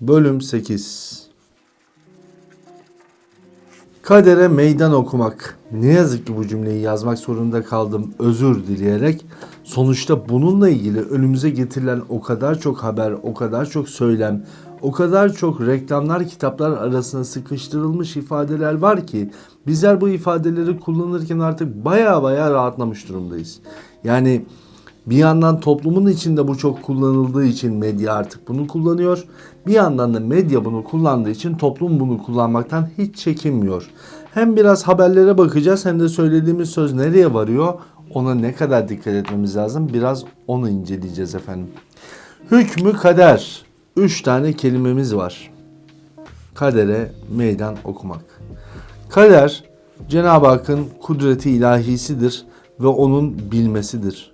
Bölüm 8 Kadere meydan okumak. Ne yazık ki bu cümleyi yazmak zorunda kaldım özür dileyerek. Sonuçta bununla ilgili önümüze getirilen o kadar çok haber, o kadar çok söylem, o kadar çok reklamlar, kitaplar arasına sıkıştırılmış ifadeler var ki bizler bu ifadeleri kullanırken artık baya baya rahatlamış durumdayız. Yani bir yandan toplumun içinde bu çok kullanıldığı için medya artık bunu kullanıyor. Bir yandan da medya bunu kullandığı için toplum bunu kullanmaktan hiç çekinmiyor. Hem biraz haberlere bakacağız hem de söylediğimiz söz nereye varıyor ona ne kadar dikkat etmemiz lazım biraz onu inceleyeceğiz efendim. Hükmü kader. Üç tane kelimemiz var. Kadere meydan okumak. Kader Cenab-ı Hakk'ın kudreti ilahisidir ve onun bilmesidir.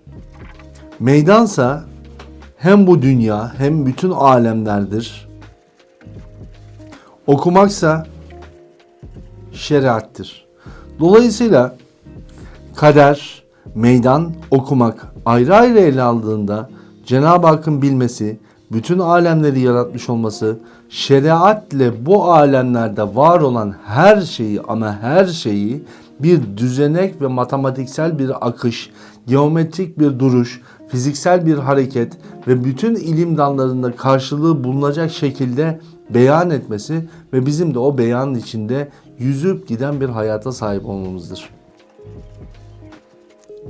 Meydansa hem bu dünya hem bütün alemlerdir. Okumaksa şeriattır. Dolayısıyla kader, meydan, okumak ayrı ayrı ele aldığında Cenab-ı Hakk'ın bilmesi, bütün alemleri yaratmış olması, şeriatle bu alemlerde var olan her şeyi ama her şeyi bir düzenek ve matematiksel bir akış, geometrik bir duruş, fiziksel bir hareket ve bütün ilim dallarında karşılığı bulunacak şekilde beyan etmesi ve bizim de o beyanın içinde yüzüp giden bir hayata sahip olmamızdır.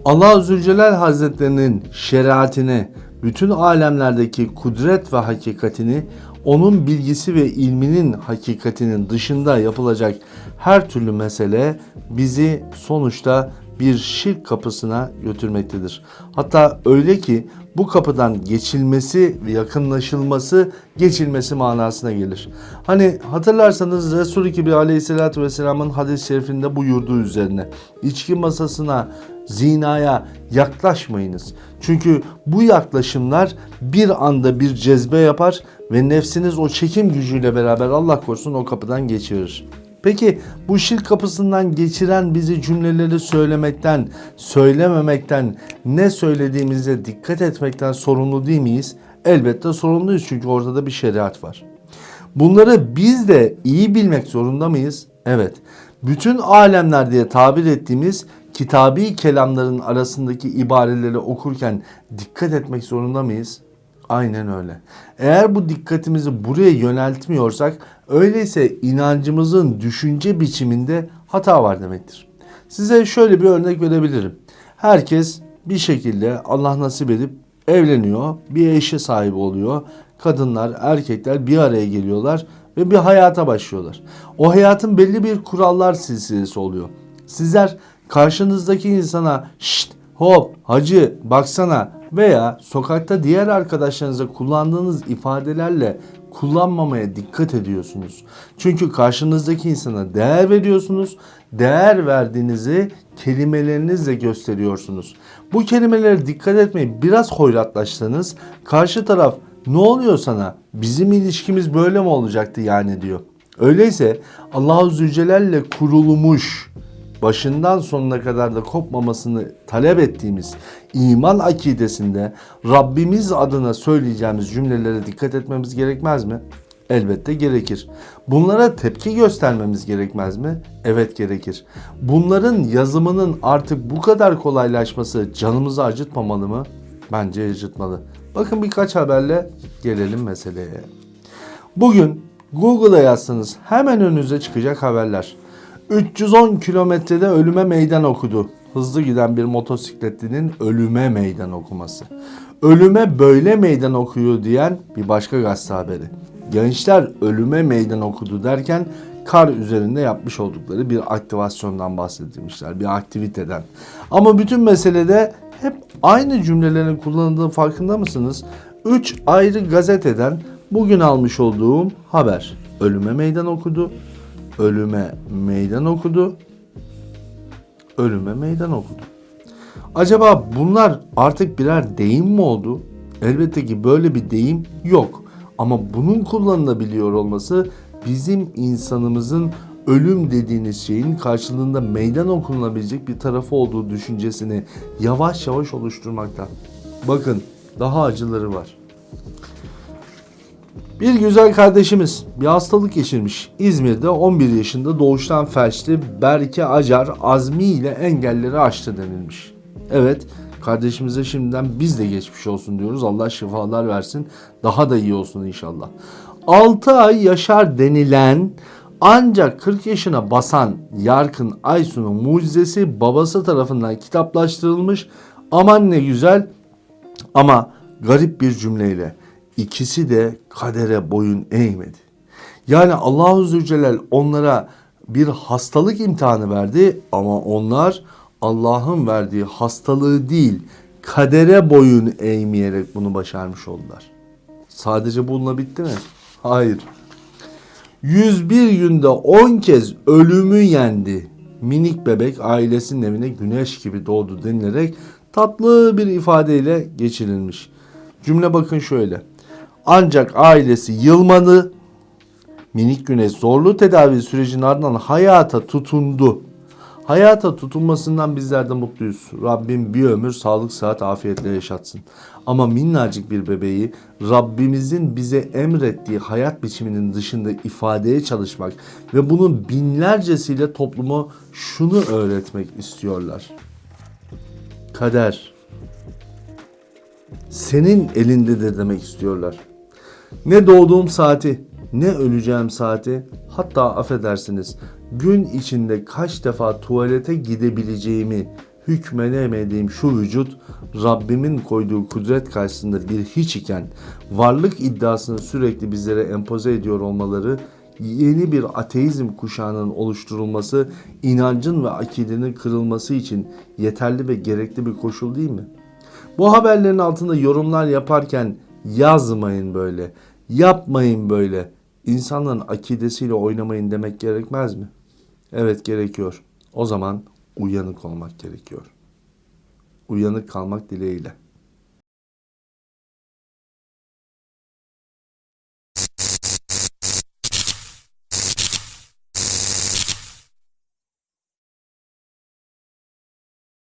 Allah Zülcelal Hazretlerinin şeriatine, bütün alemlerdeki kudret ve hakikatini, onun bilgisi ve ilminin hakikatinin dışında yapılacak her türlü mesele bizi sonuçta bir şirk kapısına götürmektedir. Hatta öyle ki bu kapıdan geçilmesi ve yakınlaşılması geçilmesi manasına gelir. Hani hatırlarsanız Resul-i Kibir aleyhissalatü vesselamın hadis-i şerifinde buyurduğu üzerine içki masasına zinaya yaklaşmayınız. Çünkü bu yaklaşımlar bir anda bir cezbe yapar ve nefsiniz o çekim gücüyle beraber Allah korusun o kapıdan geçirir. Peki bu şirk kapısından geçiren bizi cümleleri söylemekten, söylememekten, ne söylediğimize dikkat etmekten sorumlu değil miyiz? Elbette sorumluyuz çünkü ortada bir şeriat var. Bunları biz de iyi bilmek zorunda mıyız? Evet. Bütün alemler diye tabir ettiğimiz kitabi kelamların arasındaki ibareleri okurken dikkat etmek zorunda mıyız? Aynen öyle. Eğer bu dikkatimizi buraya yöneltmiyorsak öyleyse inancımızın düşünce biçiminde hata var demektir. Size şöyle bir örnek verebilirim. Herkes bir şekilde Allah nasip edip evleniyor, bir eşe sahip oluyor. Kadınlar, erkekler bir araya geliyorlar ve bir hayata başlıyorlar. O hayatın belli bir kurallar silsilesi oluyor. Sizler karşınızdaki insana şşt hop hacı baksana veya sokakta diğer arkadaşlarınıza kullandığınız ifadelerle kullanmamaya dikkat ediyorsunuz. Çünkü karşınızdaki insana değer veriyorsunuz. Değer verdiğinizi kelimelerinizle gösteriyorsunuz. Bu kelimelere dikkat etmeyin. Biraz hoyratlaşsanız karşı taraf ne oluyor sana? Bizim ilişkimiz böyle mi olacaktı yani diyor. Öyleyse Allahu Zülcelal'le kurulmuş başından sonuna kadar da kopmamasını talep ettiğimiz iman akidesinde Rabbimiz adına söyleyeceğimiz cümlelere dikkat etmemiz gerekmez mi? Elbette gerekir. Bunlara tepki göstermemiz gerekmez mi? Evet gerekir. Bunların yazımının artık bu kadar kolaylaşması canımızı acıtmamalı mı? Bence acıtmalı. Bakın birkaç haberle gelelim meseleye. Bugün Google'a yazsanız hemen önünüze çıkacak haberler. 310 kilometrede ölüme meydan okudu. Hızlı giden bir motosikletlinin ölüme meydan okuması. Ölüme böyle meydan okuyor diyen bir başka gazete haberi. Gençler ölüme meydan okudu derken kar üzerinde yapmış oldukları bir aktivasyondan bahsedilmişler. Bir aktiviteden. Ama bütün meselede hep aynı cümlelerin kullanıldığı farkında mısınız? 3 ayrı gazeteden bugün almış olduğum haber. Ölüme meydan okudu ölüme meydan okudu. Ölüme meydan okudu. Acaba bunlar artık birer deyim mi oldu? Elbette ki böyle bir deyim yok. Ama bunun kullanılabiliyor olması bizim insanımızın ölüm dediğiniz şeyin karşılığında meydan okunabilecek bir tarafı olduğu düşüncesini yavaş yavaş oluşturmakta. Bakın daha acıları var. Bir güzel kardeşimiz bir hastalık geçirmiş. İzmir'de 11 yaşında doğuştan felçli Berke Acar azmi ile engelleri aştı denilmiş. Evet kardeşimize şimdiden biz de geçmiş olsun diyoruz. Allah şifalar versin. Daha da iyi olsun inşallah. 6 ay yaşar denilen ancak 40 yaşına basan Yarkın Aysun'un mucizesi babası tarafından kitaplaştırılmış. Aman ne güzel ama garip bir cümleyle ikisi de kadere boyun eğmedi. Yani Allahu Zülcelal onlara bir hastalık imtihanı verdi ama onlar Allah'ın verdiği hastalığı değil kadere boyun eğmeyerek bunu başarmış oldular. Sadece bununla bitti mi? Hayır. 101 günde 10 kez ölümü yendi. Minik bebek ailesinin evine güneş gibi doğdu denilerek tatlı bir ifadeyle geçirilmiş. Cümle bakın şöyle. Ancak ailesi yılmadı. Minik güneş zorlu tedavi sürecinin ardından hayata tutundu. Hayata tutunmasından bizler de mutluyuz. Rabbim bir ömür sağlık, sıhhat, afiyetle yaşatsın. Ama minnacık bir bebeği Rabbimizin bize emrettiği hayat biçiminin dışında ifadeye çalışmak ve bunun binlercesiyle toplumu şunu öğretmek istiyorlar. Kader senin elindedir demek istiyorlar. Ne doğduğum saati, ne öleceğim saati, hatta affedersiniz gün içinde kaç defa tuvalete gidebileceğimi hükmedemediğim şu vücut Rabbimin koyduğu kudret karşısında bir hiç iken varlık iddiasını sürekli bizlere empoze ediyor olmaları yeni bir ateizm kuşağının oluşturulması, inancın ve akidenin kırılması için yeterli ve gerekli bir koşul değil mi? Bu haberlerin altında yorumlar yaparken yazmayın böyle, yapmayın böyle. İnsanların akidesiyle oynamayın demek gerekmez mi? Evet gerekiyor. O zaman uyanık olmak gerekiyor. Uyanık kalmak dileğiyle.